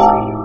for you.